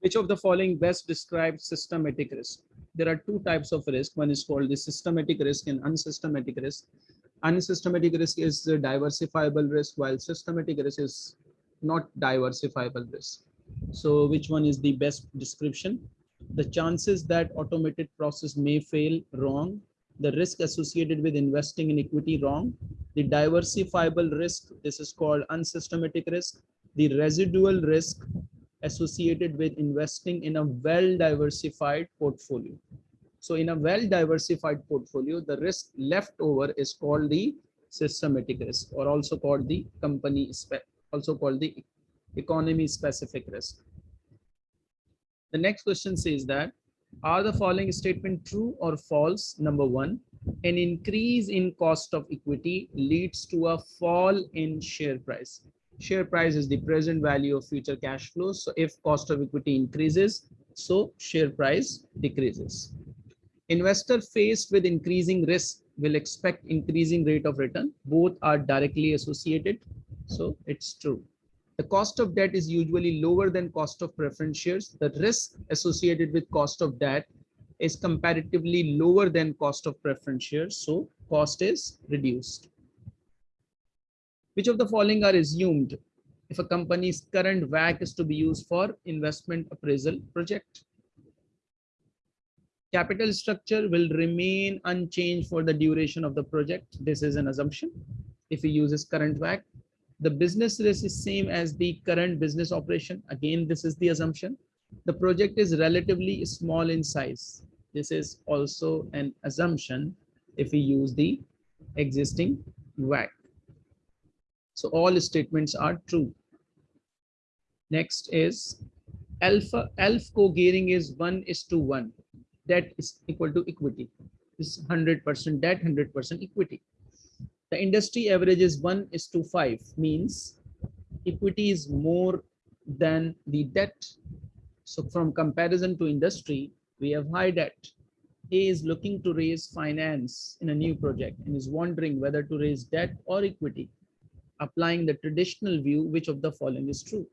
Which of the following best describes systematic risk? There are two types of risk. One is called the systematic risk and unsystematic risk. Unsystematic risk is the diversifiable risk, while systematic risk is not diversifiable risk. So which one is the best description? The chances that automated process may fail wrong. The risk associated with investing in equity wrong. The diversifiable risk, this is called unsystematic risk. The residual risk associated with investing in a well-diversified portfolio. So in a well-diversified portfolio, the risk left over is called the systematic risk or also called the company, spec, also called the economy specific risk. The next question says that, are the following statement true or false? Number one, an increase in cost of equity leads to a fall in share price share price is the present value of future cash flows. So if cost of equity increases, so share price decreases. Investor faced with increasing risk will expect increasing rate of return. Both are directly associated. So it's true. The cost of debt is usually lower than cost of preference shares. The risk associated with cost of debt is comparatively lower than cost of preference shares. So cost is reduced. Which of the following are assumed if a company's current WACC is to be used for investment appraisal project? Capital structure will remain unchanged for the duration of the project. This is an assumption. If we use this current WACC, the business risk is same as the current business operation. Again, this is the assumption. The project is relatively small in size. This is also an assumption if we use the existing WACC. So all statements are true. Next is alpha alpha co-gearing is one is to one. Debt is equal to equity. This is 100% debt, 100% equity. The industry average is one is to five means equity is more than the debt. So from comparison to industry, we have high debt. A is looking to raise finance in a new project and is wondering whether to raise debt or equity applying the traditional view, which of the following is true?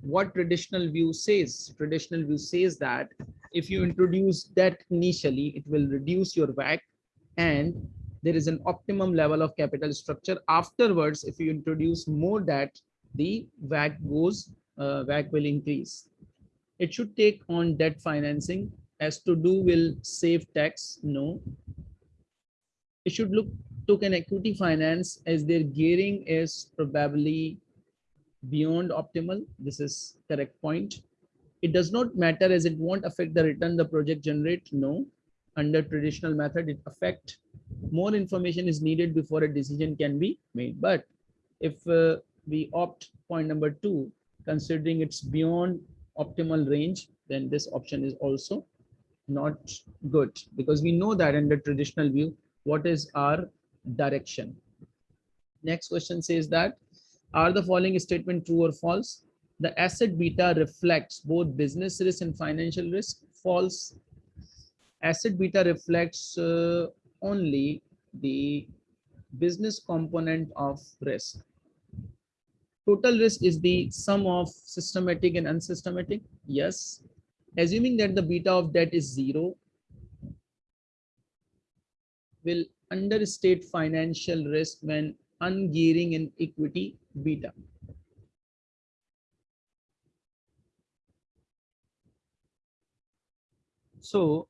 What traditional view says? Traditional view says that if you introduce debt initially, it will reduce your WACC and there is an optimum level of capital structure. Afterwards, if you introduce more debt, the WACC goes, uh, will increase. It should take on debt financing as to do will save tax. No. It should look took an equity finance as their gearing is probably beyond optimal. This is correct point. It does not matter as it won't affect the return the project generate. No, under traditional method, it affect more information is needed before a decision can be made. But if uh, we opt point number two, considering it's beyond optimal range, then this option is also not good because we know that under traditional view, what is our direction. Next question says that, are the following statement true or false? The asset beta reflects both business risk and financial risk. False. Asset beta reflects uh, only the business component of risk. Total risk is the sum of systematic and unsystematic. Yes. Assuming that the beta of debt is zero, will understate financial risk when ungearing in equity beta. So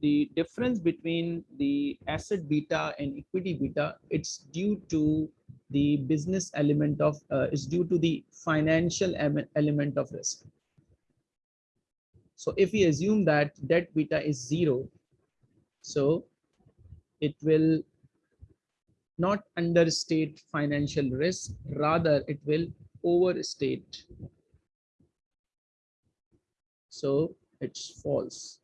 the difference between the asset beta and equity beta, it's due to the business element of, uh, is due to the financial element of risk. So if we assume that debt beta is zero, so it will not understate financial risk, rather it will overstate. So it's false.